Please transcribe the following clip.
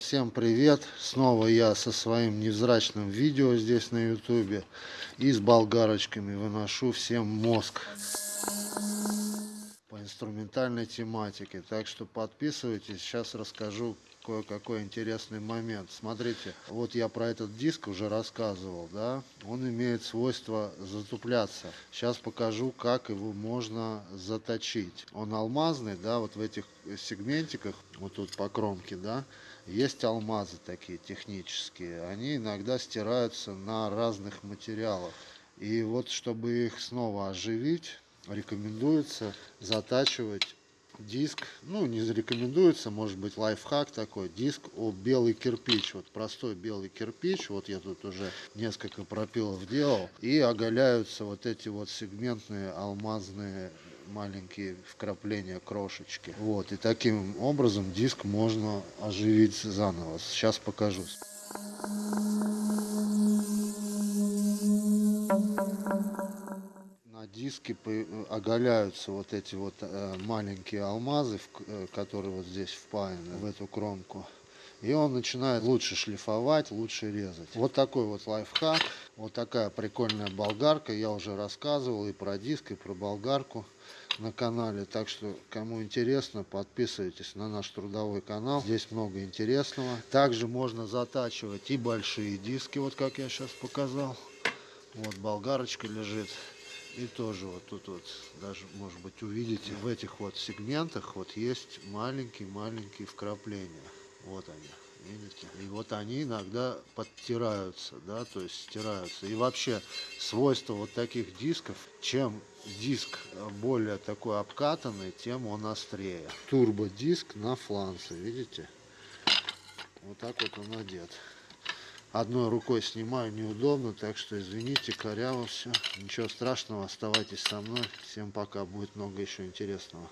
Всем привет! Снова я со своим невзрачным видео здесь на ютубе и с болгарочками выношу всем мозг инструментальной тематике. Так что подписывайтесь, сейчас расскажу кое-какой интересный момент. Смотрите, вот я про этот диск уже рассказывал, да, он имеет свойство затупляться. Сейчас покажу, как его можно заточить. Он алмазный, да, вот в этих сегментиках, вот тут по кромке, да, есть алмазы такие технические. Они иногда стираются на разных материалах. И вот, чтобы их снова оживить, рекомендуется затачивать диск, ну не рекомендуется, может быть лайфхак такой, диск о белый кирпич, вот простой белый кирпич, вот я тут уже несколько пропилов делал, и оголяются вот эти вот сегментные алмазные маленькие вкрапления крошечки. Вот, и таким образом диск можно оживить заново. Сейчас покажу диске оголяются вот эти вот э, маленькие алмазы, э, которые вот здесь впаяны в эту кромку. И он начинает лучше шлифовать, лучше резать. Вот такой вот лайфхак. Вот такая прикольная болгарка. Я уже рассказывал и про диск, и про болгарку на канале. Так что, кому интересно, подписывайтесь на наш трудовой канал. Здесь много интересного. Также можно затачивать и большие диски, вот как я сейчас показал. Вот болгарочка лежит. И тоже вот тут вот, даже может быть увидите, в этих вот сегментах вот есть маленькие-маленькие вкрапления. Вот они, видите? И вот они иногда подтираются, да, то есть стираются. И вообще свойство вот таких дисков, чем диск более такой обкатанный, тем он острее. Турбодиск на фланце, видите? Вот так вот он одет одной рукой снимаю неудобно, так что извините, коряво все. Ничего страшного, оставайтесь со мной. Всем пока, будет много еще интересного.